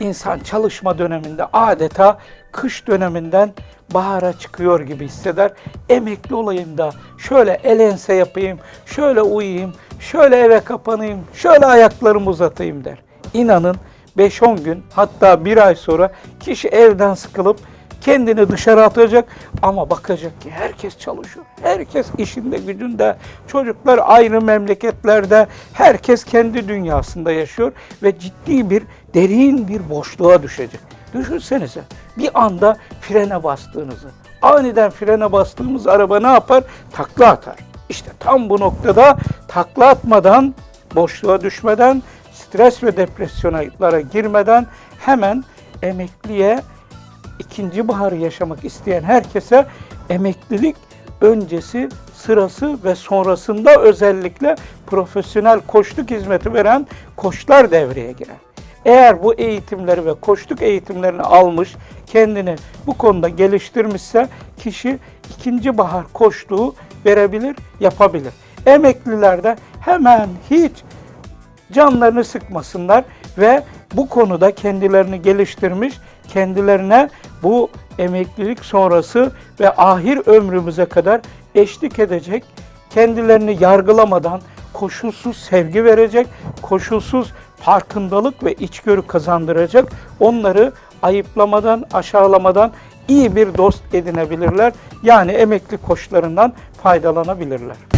insan çalışma döneminde adeta kış döneminden bahara çıkıyor gibi hisseder. Emekli olayım da şöyle el ense yapayım, şöyle uyuyayım, şöyle eve kapanayım, şöyle ayaklarımı uzatayım der. İnanın 5-10 gün hatta bir ay sonra kişi evden sıkılıp kendini dışarı atacak ama bakacak ki herkes çalışıyor. Herkes işinde gücünde, çocuklar ayrı memleketlerde, herkes kendi dünyasında yaşıyor ve ciddi bir derin bir boşluğa düşecek. Düşünsenize bir anda frene bastığınızı. Aniden frene bastığımız araba ne yapar? Takla atar. İşte tam bu noktada takla atmadan, boşluğa düşmeden, stres ve depresyonlara girmeden hemen emekliye ikinci baharı yaşamak isteyen herkese emeklilik öncesi, sırası ve sonrasında özellikle profesyonel koçluk hizmeti veren koçlar devreye girer. Eğer bu eğitimleri ve koçluk eğitimlerini almış, kendini bu konuda geliştirmişse kişi ikinci bahar koçluğu verebilir, yapabilir. Emekliler de hemen hiç canlarını sıkmasınlar ve bu konuda kendilerini geliştirmiş, kendilerine bu emeklilik sonrası ve ahir ömrümüze kadar eşlik edecek, kendilerini yargılamadan koşulsuz sevgi verecek, koşulsuz farkındalık ve içgörü kazandıracak, onları ayıplamadan, aşağılamadan iyi bir dost edinebilirler. Yani emekli koçlarından faydalanabilirler.